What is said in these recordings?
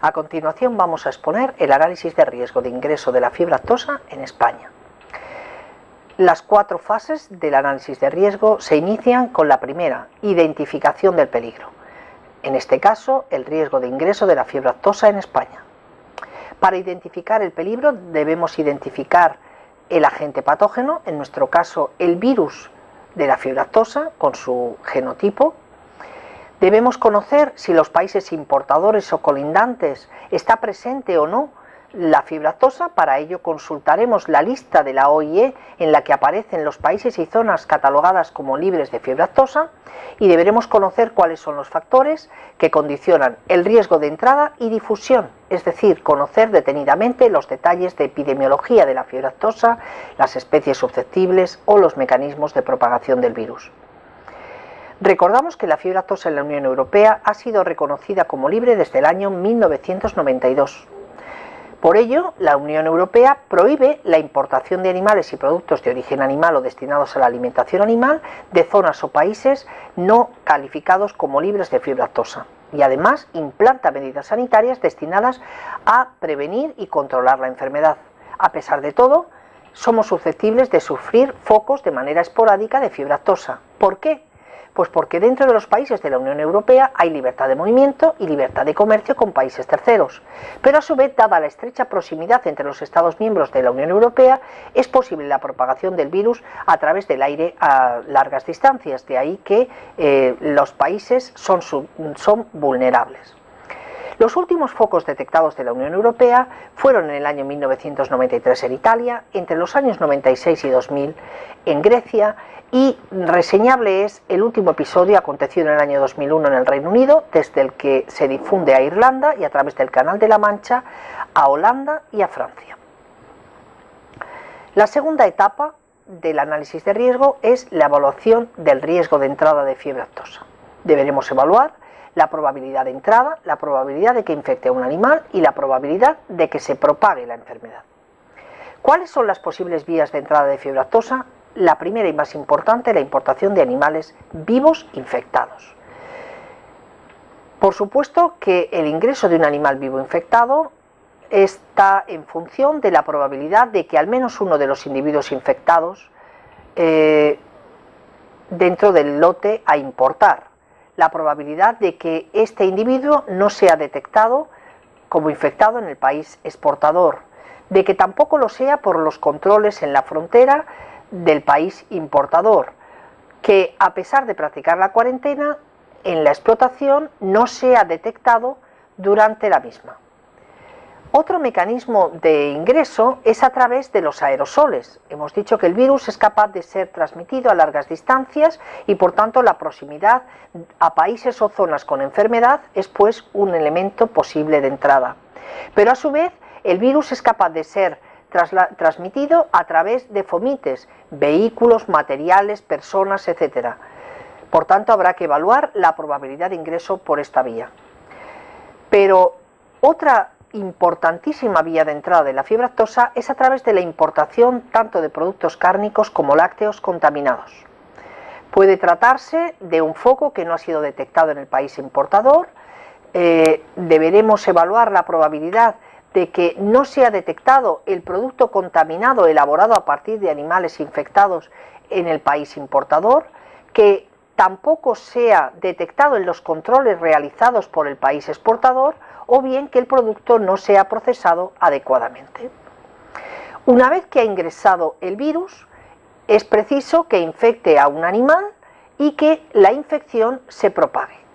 A continuación vamos a exponer el análisis de riesgo de ingreso de la fiebre aftosa en España. Las cuatro fases del análisis de riesgo se inician con la primera, identificación del peligro. En este caso, el riesgo de ingreso de la fiebre aftosa en España. Para identificar el peligro debemos identificar el agente patógeno, en nuestro caso el virus de la fiebre aftosa con su genotipo. Debemos conocer si los países importadores o colindantes está presente o no la fibra aftosa, para ello consultaremos la lista de la OIE en la que aparecen los países y zonas catalogadas como libres de fiebre aftosa y deberemos conocer cuáles son los factores que condicionan el riesgo de entrada y difusión, es decir, conocer detenidamente los detalles de epidemiología de la fiebre aftosa, las especies susceptibles o los mecanismos de propagación del virus. Recordamos que la fiebre aftosa en la Unión Europea ha sido reconocida como libre desde el año 1992 por ello, la Unión Europea prohíbe la importación de animales y productos de origen animal o destinados a la alimentación animal de zonas o países no calificados como libres de fiebre aftosa y además implanta medidas sanitarias destinadas a prevenir y controlar la enfermedad. A pesar de todo, somos susceptibles de sufrir focos de manera esporádica de fiebre aftosa. ¿Por qué? Pues porque dentro de los países de la Unión Europea hay libertad de movimiento y libertad de comercio con países terceros. Pero a su vez, dada la estrecha proximidad entre los Estados miembros de la Unión Europea, es posible la propagación del virus a través del aire a largas distancias. De ahí que eh, los países son, son vulnerables. Los últimos focos detectados de la Unión Europea fueron en el año 1993 en Italia, entre los años 96 y 2000 en Grecia y reseñable es el último episodio acontecido en el año 2001 en el Reino Unido, desde el que se difunde a Irlanda y a través del Canal de la Mancha a Holanda y a Francia. La segunda etapa del análisis de riesgo es la evaluación del riesgo de entrada de fiebre aftosa. Deberemos evaluar la probabilidad de entrada, la probabilidad de que infecte a un animal y la probabilidad de que se propague la enfermedad. ¿Cuáles son las posibles vías de entrada de fiebre aftosa? la primera y más importante, la importación de animales vivos infectados. Por supuesto que el ingreso de un animal vivo infectado está en función de la probabilidad de que al menos uno de los individuos infectados eh, dentro del lote a importar, la probabilidad de que este individuo no sea detectado como infectado en el país exportador, de que tampoco lo sea por los controles en la frontera del país importador, que a pesar de practicar la cuarentena, en la explotación no se ha detectado durante la misma. Otro mecanismo de ingreso es a través de los aerosoles. Hemos dicho que el virus es capaz de ser transmitido a largas distancias y por tanto la proximidad a países o zonas con enfermedad es pues un elemento posible de entrada. Pero a su vez el virus es capaz de ser transmitido a través de fomites, vehículos, materiales, personas, etc. Por tanto, habrá que evaluar la probabilidad de ingreso por esta vía. Pero otra importantísima vía de entrada de la fiebre aftosa es a través de la importación tanto de productos cárnicos como lácteos contaminados. Puede tratarse de un foco que no ha sido detectado en el país importador, eh, deberemos evaluar la probabilidad de que no se ha detectado el producto contaminado elaborado a partir de animales infectados en el país importador, que tampoco sea detectado en los controles realizados por el país exportador o bien que el producto no sea procesado adecuadamente. Una vez que ha ingresado el virus, es preciso que infecte a un animal y que la infección se propague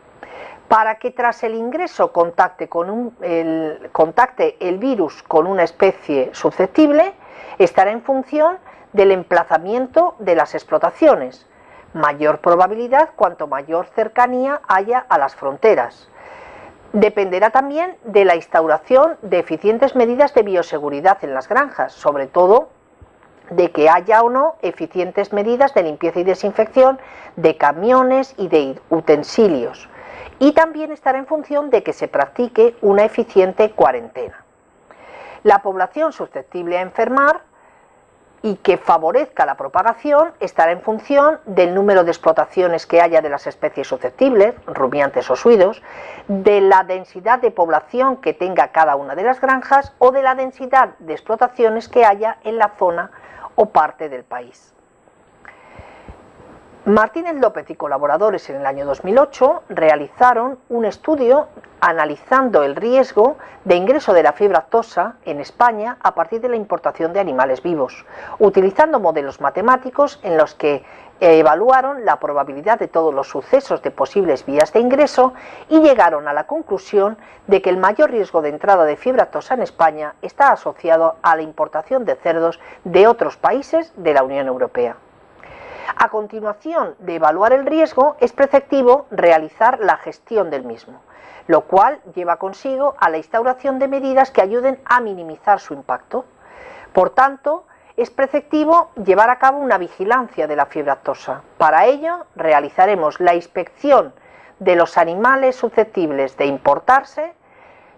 para que tras el ingreso contacte, con el, contacte el virus con una especie susceptible, estará en función del emplazamiento de las explotaciones. Mayor probabilidad cuanto mayor cercanía haya a las fronteras. Dependerá también de la instauración de eficientes medidas de bioseguridad en las granjas, sobre todo de que haya o no eficientes medidas de limpieza y desinfección de camiones y de utensilios y también estará en función de que se practique una eficiente cuarentena. La población susceptible a enfermar y que favorezca la propagación estará en función del número de explotaciones que haya de las especies susceptibles, rumiantes o suidos, de la densidad de población que tenga cada una de las granjas o de la densidad de explotaciones que haya en la zona o parte del país. Martínez López y colaboradores en el año 2008 realizaron un estudio analizando el riesgo de ingreso de la fiebre aftosa en España a partir de la importación de animales vivos, utilizando modelos matemáticos en los que evaluaron la probabilidad de todos los sucesos de posibles vías de ingreso y llegaron a la conclusión de que el mayor riesgo de entrada de fiebre aftosa en España está asociado a la importación de cerdos de otros países de la Unión Europea. A continuación de evaluar el riesgo, es preceptivo realizar la gestión del mismo, lo cual lleva consigo a la instauración de medidas que ayuden a minimizar su impacto. Por tanto, es preceptivo llevar a cabo una vigilancia de la fiebre aftosa. Para ello, realizaremos la inspección de los animales susceptibles de importarse,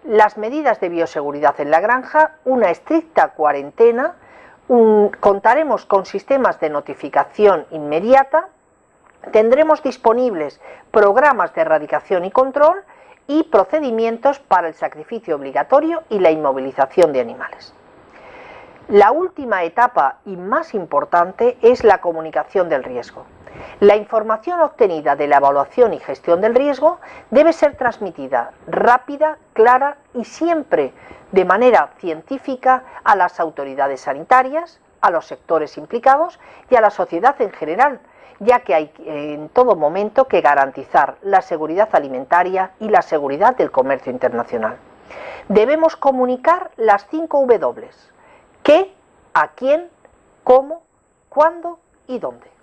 las medidas de bioseguridad en la granja, una estricta cuarentena contaremos con sistemas de notificación inmediata, tendremos disponibles programas de erradicación y control y procedimientos para el sacrificio obligatorio y la inmovilización de animales. La última etapa y más importante es la comunicación del riesgo. La información obtenida de la evaluación y gestión del riesgo debe ser transmitida rápida, clara y siempre de manera científica a las autoridades sanitarias, a los sectores implicados y a la sociedad en general, ya que hay en todo momento que garantizar la seguridad alimentaria y la seguridad del comercio internacional. Debemos comunicar las cinco W, qué, a quién, cómo, cuándo y dónde.